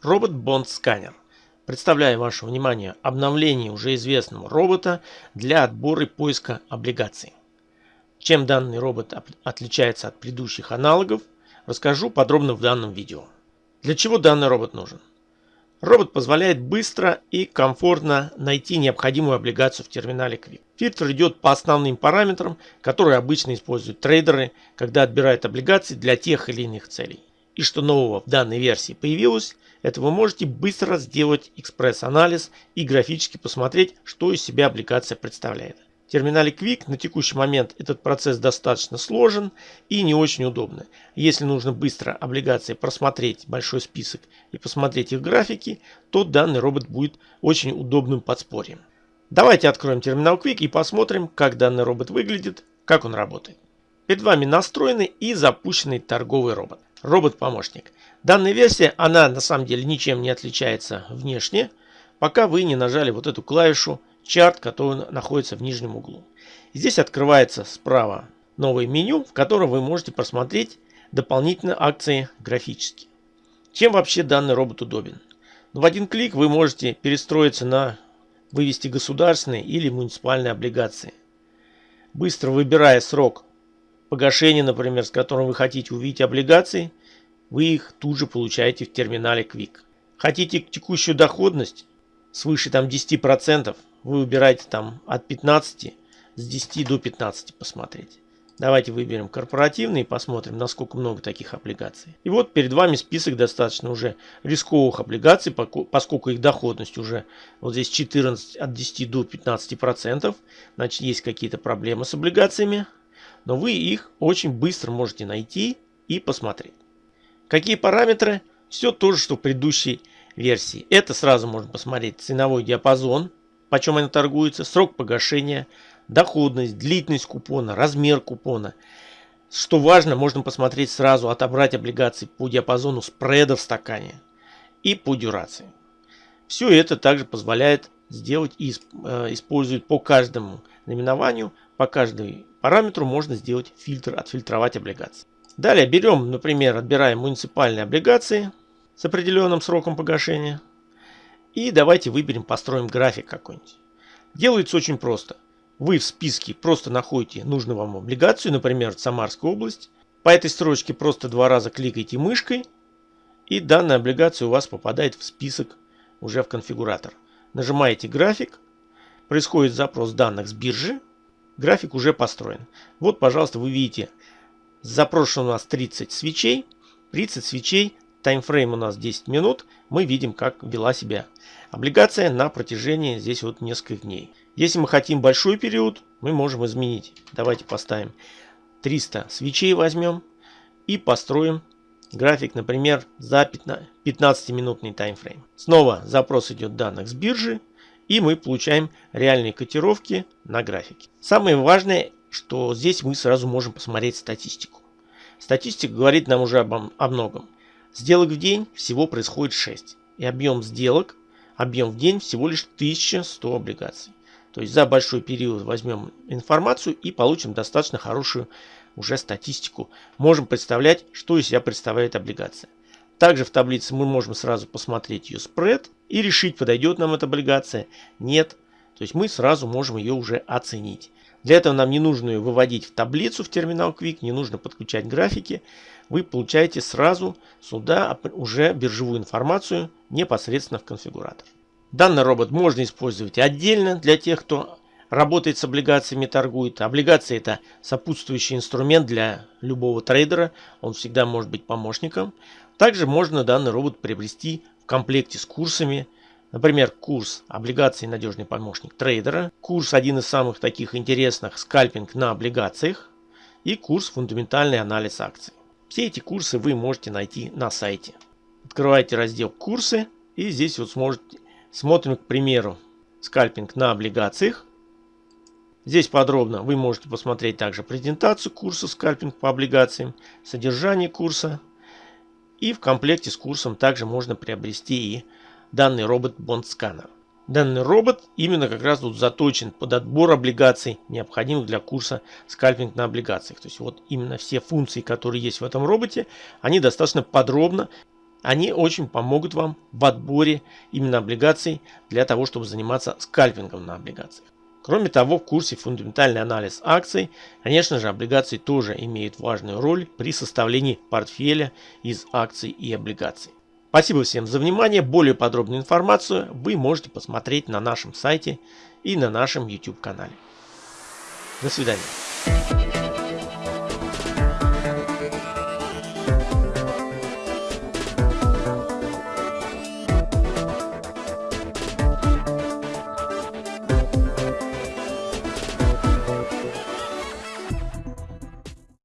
Робот Бонд Сканер. Представляю вашему вниманию обновление уже известного робота для отбора и поиска облигаций. Чем данный робот отличается от предыдущих аналогов, расскажу подробно в данном видео. Для чего данный робот нужен? Робот позволяет быстро и комфортно найти необходимую облигацию в терминале Quick. Фильтр идет по основным параметрам, которые обычно используют трейдеры, когда отбирают облигации для тех или иных целей. И что нового в данной версии появилось, это вы можете быстро сделать экспресс-анализ и графически посмотреть, что из себя аппликация представляет. В терминале Quick на текущий момент этот процесс достаточно сложен и не очень удобно. Если нужно быстро облигации просмотреть большой список и посмотреть их графики, то данный робот будет очень удобным подспорьем. Давайте откроем терминал Quick и посмотрим, как данный робот выглядит, как он работает. Перед вами настроенный и запущенный торговый робот. Робот-помощник. Данная версия, она на самом деле ничем не отличается внешне, пока вы не нажали вот эту клавишу чарт, который находится в нижнем углу. Здесь открывается справа новое меню, в котором вы можете просмотреть дополнительные акции графически. Чем вообще данный робот удобен? Ну, в один клик вы можете перестроиться на вывести государственные или муниципальные облигации. Быстро выбирая срок погашения, например, с которым вы хотите увидеть облигации, вы их тут же получаете в терминале Quick. Хотите текущую доходность свыше там 10%, вы выбираете там от 15 с 10 до 15 посмотреть. Давайте выберем корпоративный и посмотрим, насколько много таких облигаций. И вот перед вами список достаточно уже рисковых облигаций, поскольку их доходность уже вот здесь 14 от 10 до 15 процентов. Значит, есть какие-то проблемы с облигациями но вы их очень быстро можете найти и посмотреть. Какие параметры? Все то же, что в предыдущей версии. Это сразу можно посмотреть ценовой диапазон, почем они торгуются, срок погашения, доходность, длительность купона, размер купона. Что важно, можно посмотреть сразу, отобрать облигации по диапазону спреда в стакане и по дюрации. Все это также позволяет сделать и э, использует по каждому наименованию, по каждой параметру можно сделать фильтр, отфильтровать облигации. Далее берем, например, отбираем муниципальные облигации с определенным сроком погашения. И давайте выберем, построим график какой-нибудь. Делается очень просто. Вы в списке просто находите нужную вам облигацию, например, Самарская область. По этой строчке просто два раза кликаете мышкой. И данная облигация у вас попадает в список уже в конфигуратор. Нажимаете график. Происходит запрос данных с биржи. График уже построен. Вот, пожалуйста, вы видите, запрошено у нас 30 свечей. 30 свечей, таймфрейм у нас 10 минут. Мы видим, как вела себя облигация на протяжении здесь вот нескольких дней. Если мы хотим большой период, мы можем изменить. Давайте поставим 300 свечей возьмем и построим график, например, за 15-минутный таймфрейм. Снова запрос идет данных с биржи. И мы получаем реальные котировки на графике. Самое важное, что здесь мы сразу можем посмотреть статистику. Статистика говорит нам уже об, о многом. Сделок в день всего происходит 6. И объем сделок, объем в день всего лишь 1100 облигаций. То есть за большой период возьмем информацию и получим достаточно хорошую уже статистику. Можем представлять, что из себя представляет облигация. Также в таблице мы можем сразу посмотреть ее спред и решить, подойдет нам эта облигация, нет. То есть мы сразу можем ее уже оценить. Для этого нам не нужно ее выводить в таблицу в терминал Quick, не нужно подключать графики. Вы получаете сразу сюда уже биржевую информацию непосредственно в конфигуратор. Данный робот можно использовать отдельно для тех, кто работает с облигациями, торгует. Облигации это сопутствующий инструмент для любого трейдера. Он всегда может быть помощником. Также можно данный робот приобрести в комплекте с курсами. Например, курс облигаций надежный помощник трейдера. Курс один из самых таких интересных скальпинг на облигациях. И курс фундаментальный анализ акций. Все эти курсы вы можете найти на сайте. Открывайте раздел курсы и здесь вот сможете смотрим, к примеру, скальпинг на облигациях. Здесь подробно вы можете посмотреть также презентацию курса скальпинг по облигациям, содержание курса, и в комплекте с курсом также можно приобрести и данный робот Scanner. Данный робот именно как раз тут заточен под отбор облигаций, необходимых для курса скальпинг на облигациях. То есть вот именно все функции, которые есть в этом роботе, они достаточно подробно Они очень помогут вам в отборе именно облигаций для того, чтобы заниматься скальпингом на облигациях. Кроме того, в курсе фундаментальный анализ акций, конечно же, облигации тоже имеют важную роль при составлении портфеля из акций и облигаций. Спасибо всем за внимание. Более подробную информацию вы можете посмотреть на нашем сайте и на нашем YouTube канале. До свидания.